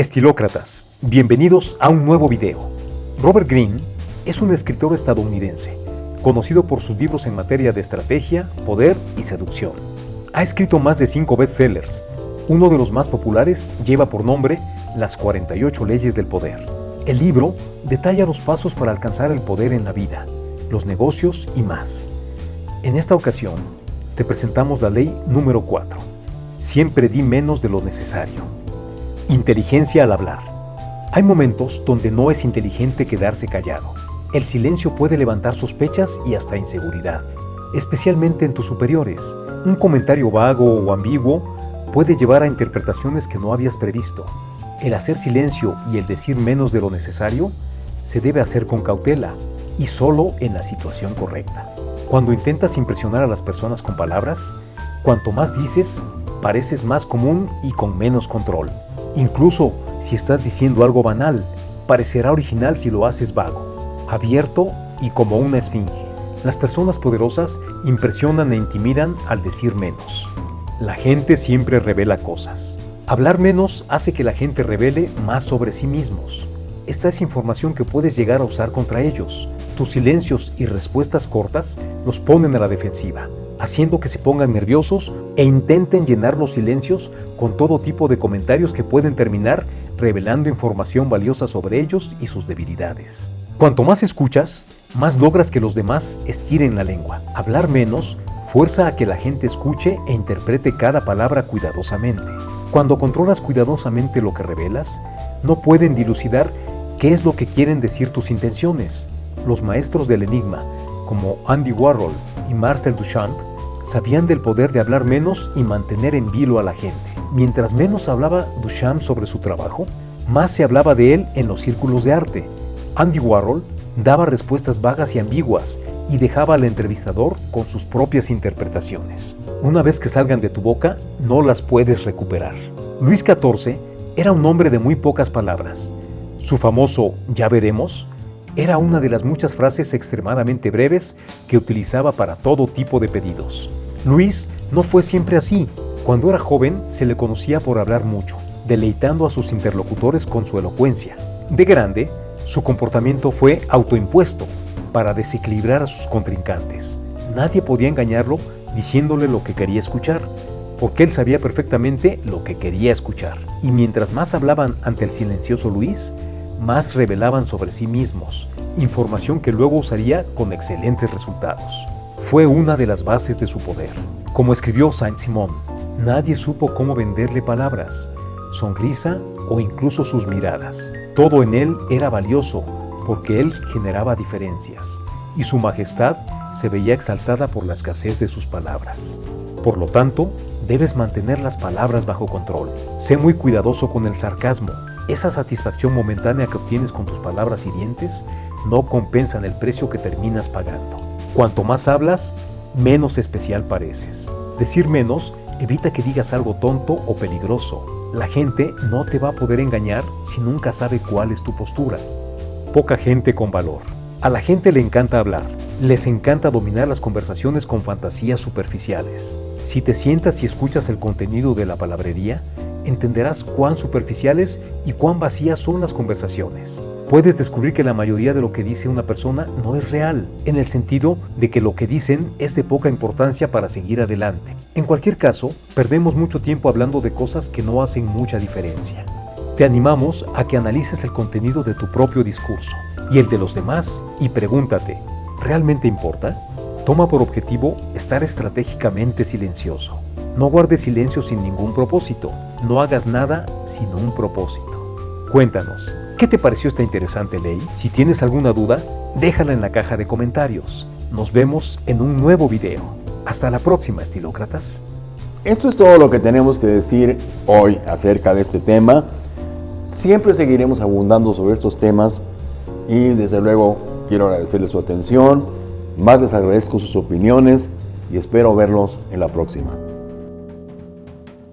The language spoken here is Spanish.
Estilócratas, bienvenidos a un nuevo video. Robert Greene es un escritor estadounidense, conocido por sus libros en materia de estrategia, poder y seducción. Ha escrito más de cinco bestsellers. Uno de los más populares lleva por nombre Las 48 leyes del poder. El libro detalla los pasos para alcanzar el poder en la vida, los negocios y más. En esta ocasión, te presentamos la ley número 4. Siempre di menos de lo necesario. Inteligencia al hablar. Hay momentos donde no es inteligente quedarse callado. El silencio puede levantar sospechas y hasta inseguridad, especialmente en tus superiores. Un comentario vago o ambiguo puede llevar a interpretaciones que no habías previsto. El hacer silencio y el decir menos de lo necesario se debe hacer con cautela y solo en la situación correcta. Cuando intentas impresionar a las personas con palabras, cuanto más dices, pareces más común y con menos control. Incluso si estás diciendo algo banal, parecerá original si lo haces vago, abierto y como una esfinge. Las personas poderosas impresionan e intimidan al decir menos. La gente siempre revela cosas. Hablar menos hace que la gente revele más sobre sí mismos. Esta es información que puedes llegar a usar contra ellos. Tus silencios y respuestas cortas los ponen a la defensiva haciendo que se pongan nerviosos e intenten llenar los silencios con todo tipo de comentarios que pueden terminar revelando información valiosa sobre ellos y sus debilidades. Cuanto más escuchas, más logras que los demás estiren la lengua. Hablar menos fuerza a que la gente escuche e interprete cada palabra cuidadosamente. Cuando controlas cuidadosamente lo que revelas, no pueden dilucidar qué es lo que quieren decir tus intenciones. Los maestros del enigma, como Andy Warhol y Marcel Duchamp, sabían del poder de hablar menos y mantener en vilo a la gente. Mientras menos hablaba Duchamp sobre su trabajo, más se hablaba de él en los círculos de arte. Andy Warhol daba respuestas vagas y ambiguas y dejaba al entrevistador con sus propias interpretaciones. Una vez que salgan de tu boca, no las puedes recuperar. Luis XIV era un hombre de muy pocas palabras. Su famoso ya veremos era una de las muchas frases extremadamente breves que utilizaba para todo tipo de pedidos. Luis no fue siempre así. Cuando era joven se le conocía por hablar mucho, deleitando a sus interlocutores con su elocuencia. De grande, su comportamiento fue autoimpuesto para desequilibrar a sus contrincantes. Nadie podía engañarlo diciéndole lo que quería escuchar, porque él sabía perfectamente lo que quería escuchar. Y mientras más hablaban ante el silencioso Luis, más revelaban sobre sí mismos, información que luego usaría con excelentes resultados fue una de las bases de su poder. Como escribió Saint-Simon, nadie supo cómo venderle palabras, sonrisa o incluso sus miradas. Todo en él era valioso porque él generaba diferencias y su majestad se veía exaltada por la escasez de sus palabras. Por lo tanto, debes mantener las palabras bajo control. Sé muy cuidadoso con el sarcasmo. Esa satisfacción momentánea que obtienes con tus palabras hirientes no compensan el precio que terminas pagando. Cuanto más hablas, menos especial pareces. Decir menos evita que digas algo tonto o peligroso. La gente no te va a poder engañar si nunca sabe cuál es tu postura. Poca gente con valor. A la gente le encanta hablar. Les encanta dominar las conversaciones con fantasías superficiales. Si te sientas y escuchas el contenido de la palabrería, entenderás cuán superficiales y cuán vacías son las conversaciones puedes descubrir que la mayoría de lo que dice una persona no es real, en el sentido de que lo que dicen es de poca importancia para seguir adelante. En cualquier caso, perdemos mucho tiempo hablando de cosas que no hacen mucha diferencia. Te animamos a que analices el contenido de tu propio discurso y el de los demás y pregúntate, ¿realmente importa? Toma por objetivo estar estratégicamente silencioso. No guardes silencio sin ningún propósito. No hagas nada sin un propósito. Cuéntanos, ¿Qué te pareció esta interesante ley? Si tienes alguna duda, déjala en la caja de comentarios. Nos vemos en un nuevo video. Hasta la próxima, estilócratas. Esto es todo lo que tenemos que decir hoy acerca de este tema. Siempre seguiremos abundando sobre estos temas y desde luego quiero agradecerles su atención. Más les agradezco sus opiniones y espero verlos en la próxima.